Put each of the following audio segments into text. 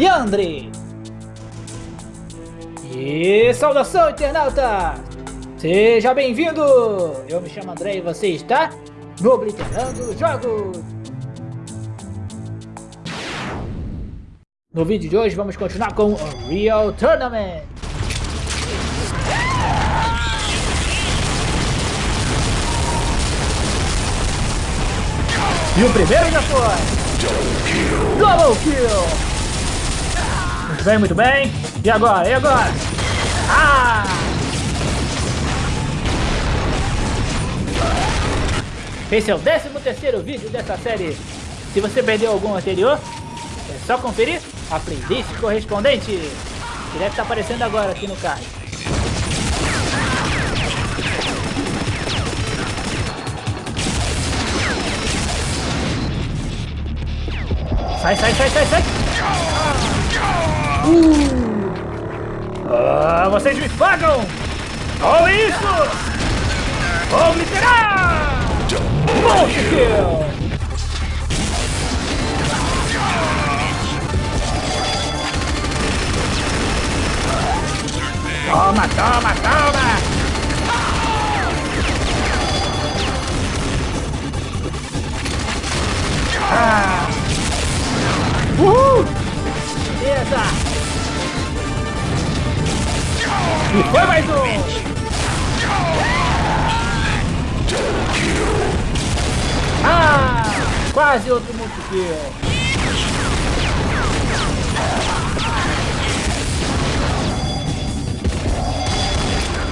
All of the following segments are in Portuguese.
Leandre. E saudação, internauta! Seja bem-vindo! Eu me chamo André e você está no Obliterando Jogos! No vídeo de hoje vamos continuar com o Real Tournament! E o primeiro já foi! Double Kill! Muito bem, muito bem. E agora? E agora? Ah! Esse é o 13 terceiro vídeo dessa série. Se você perdeu algum anterior, é só conferir a playlist correspondente. Que deve estar aparecendo agora aqui no card. Sai, sai, sai, sai, sai! Uh. Ah, vocês me pagam! Olha isso! Obliterar! Monte Kill! Toma, toma, toma! Ah! Uhul! Beleza! E foi mais um! Ah! Quase outro multikill!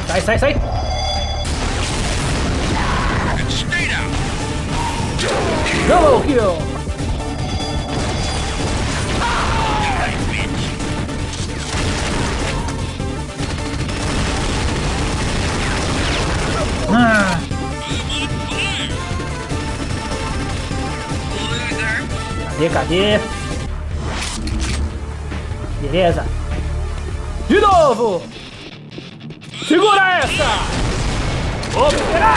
Sai, sai, sai! Double kill! Cadê, cadê? Beleza. De novo! Segura essa! Operar!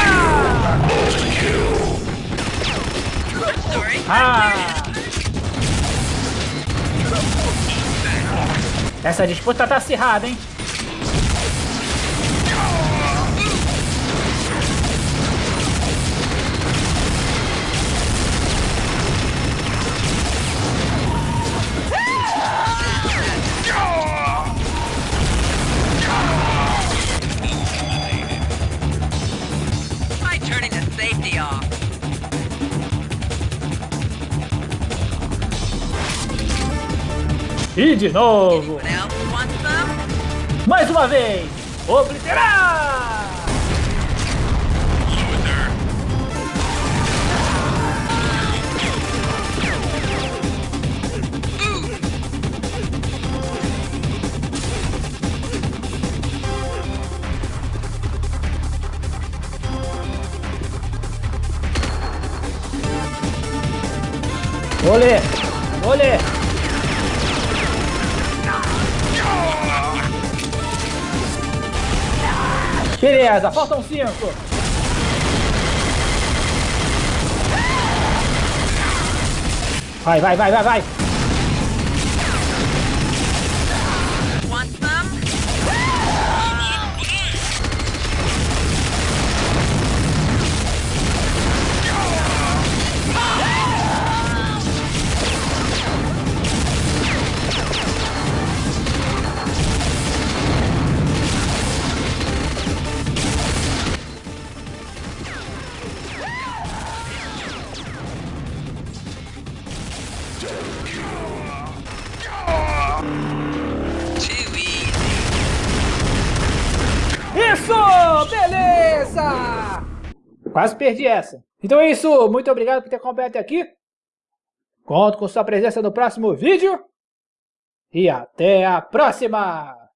Ah! Essa disputa tá acirrada, hein? E de novo. Mais uma vez. Obliterar! Olê! Olê! Beleza, faltam cinco. Vai, vai, vai, vai, vai. Beleza! Quase perdi essa. Então é isso. Muito obrigado por ter acompanhado até aqui. Conto com sua presença no próximo vídeo. E até a próxima!